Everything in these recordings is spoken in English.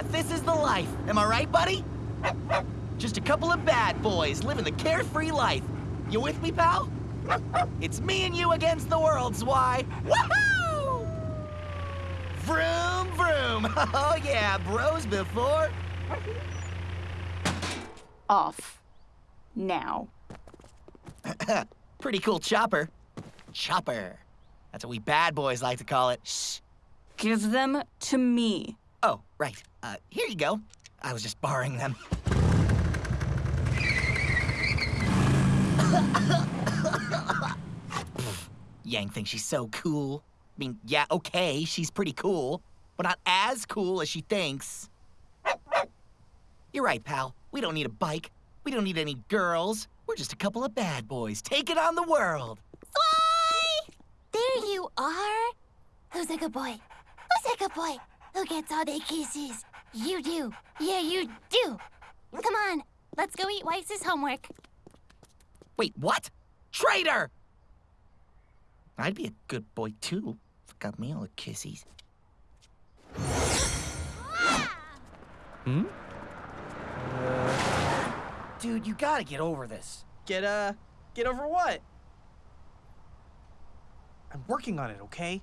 Yeah, this is the life. Am I right, buddy? Just a couple of bad boys living the carefree life. You with me, pal? It's me and you against the world, Zwei. Woohoo! Vroom, vroom. Oh, yeah, bros before. Off. Now. Pretty cool chopper. Chopper. That's what we bad boys like to call it. Shh. Give them to me. Oh, right. Uh, here you go. I was just borrowing them. Yang thinks she's so cool. I mean, yeah, okay, she's pretty cool, but not as cool as she thinks. You're right, pal. We don't need a bike. We don't need any girls. We're just a couple of bad boys taking on the world. Fly! There you are. Who's a good boy? Who's a good boy? Who gets all the kisses? You do. Yeah, you do. Come on, let's go eat Weiss's homework. Wait, what? Traitor! I'd be a good boy too. if it Got me all the kissies. Hmm? Dude, you gotta get over this. Get, uh, get over what? I'm working on it, okay?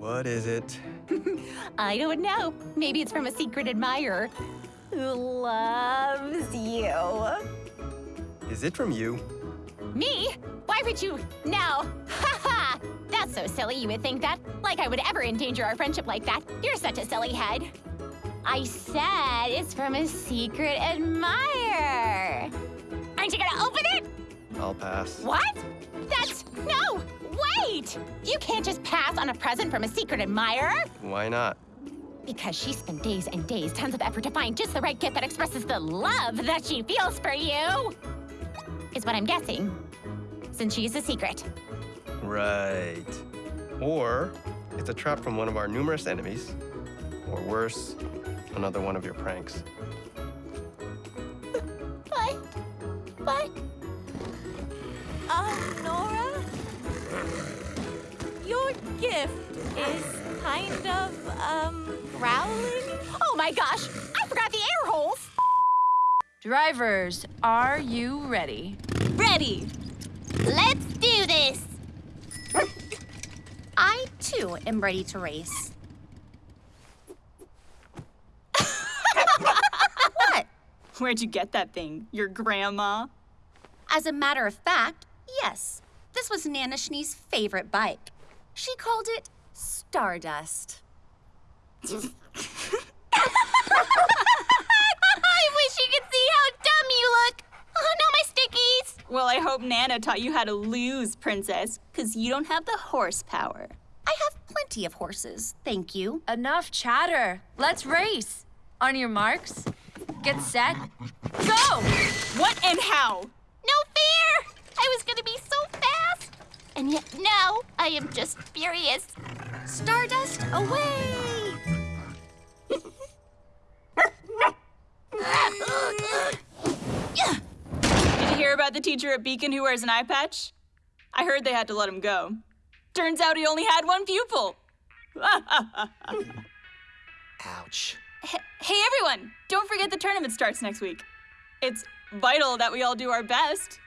What is it? I don't know. Maybe it's from a secret admirer who loves you. Is it from you? Me? Why would you? No. Ha ha! That's so silly you would think that. Like I would ever endanger our friendship like that. You're such a silly head. I said it's from a secret admirer. Aren't you gonna open it? I'll pass. What? That's. No! Wait! You can't just pass on a present from a secret admirer. Why not? Because she spent days and days, tons of effort to find just the right gift that expresses the love that she feels for you. Is what I'm guessing. Since she's a secret. Right. Or it's a trap from one of our numerous enemies. Or worse, another one of your pranks. Gift is kind of, um, growling? Oh my gosh! I forgot the air holes! Drivers, are you ready? Ready! Let's do this! I, too, am ready to race. what? Where'd you get that thing? Your grandma? As a matter of fact, yes. This was Nana Schnee's favorite bike. She called it Stardust. I wish you could see how dumb you look! Oh no, my stickies! Well, I hope Nana taught you how to lose, Princess, because you don't have the horsepower. I have plenty of horses, thank you. Enough chatter. Let's race. On your marks, get set, go! What and how? No fear! I was gonna be so fast! And yet now, I am just furious. Stardust away! Did you hear about the teacher at Beacon who wears an eye patch? I heard they had to let him go. Turns out he only had one pupil. Ouch. H- hey everyone, don't forget the tournament starts next week. It's vital that we all do our best.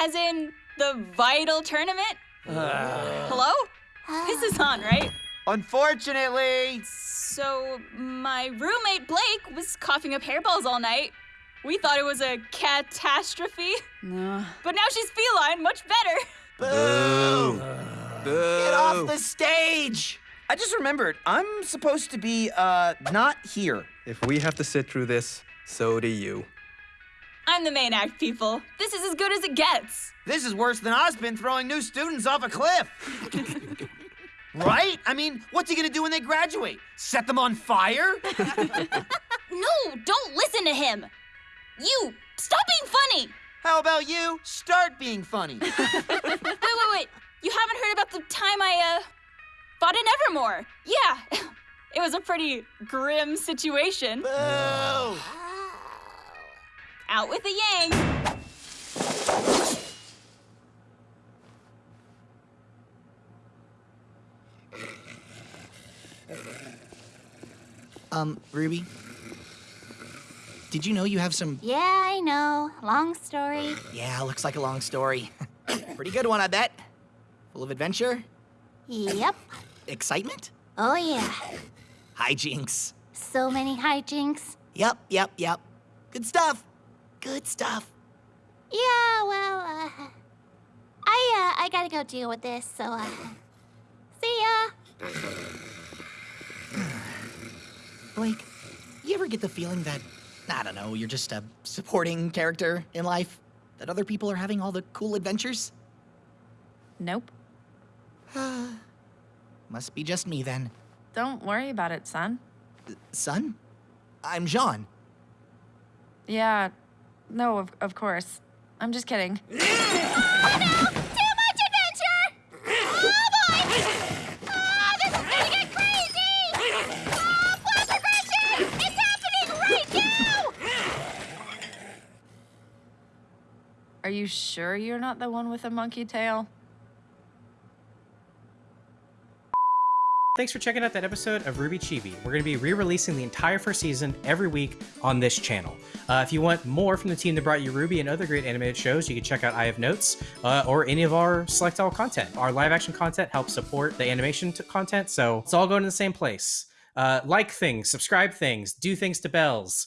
As in, the vital tournament? Hello? This is on, right? Unfortunately. So, my roommate Blake was coughing up hairballs all night. We thought it was a catastrophe. No. But now she's feline, much better. Boo! Boo. Get off the stage! I just remembered, I'm supposed to be, uh, not here. If we have to sit through this, so do you. I'm the main act, people. This is as good as it gets. This is worse than Ozpin throwing new students off a cliff. right? I mean, what's he gonna do when they graduate? Set them on fire? No, don't listen to him. You, stop being funny. How about you? Start being funny. Wait, wait, wait. You haven't heard about the time I, uh, fought in Evermore? Yeah. It was a pretty grim situation. Boo! Out with the yang. Um, Ruby? Did you know you have some. Yeah, I know. Long story. Yeah, looks like a long story. Pretty good one, I bet. Full of adventure, Yep. excitement, Oh, yeah. hijinks. So many hijinks. Yep, yep, yep. Good stuff. Good stuff. Yeah, well, uh, I, uh, I gotta go deal with this, so, uh, see ya. Blake, you ever get the feeling that, I don't know, you're just a supporting character in life? That other people are having all the cool adventures? Nope. Must be just me then. Don't worry about it, Sun. Sun? I'm Jaune. Yeah. No, of, of course. I'm just kidding. Oh, Too much adventure! Oh, boy! Oh, this is gonna get crazy! Oh, plot progression! It's happening right now! Are you sure you're not the one with a monkey tail? Thanks for checking out that episode of RWBY Chibi. We're going to be re-releasing the entire first season every week on this channel. Uh, if you want more from the team that brought you RWBY and other great animated shows, you can check out I Have Notes uh, or any of our Select All content. Our live action content helps support the animation content, so it's all going to the same place. Uh, like things, subscribe things, do things to bells.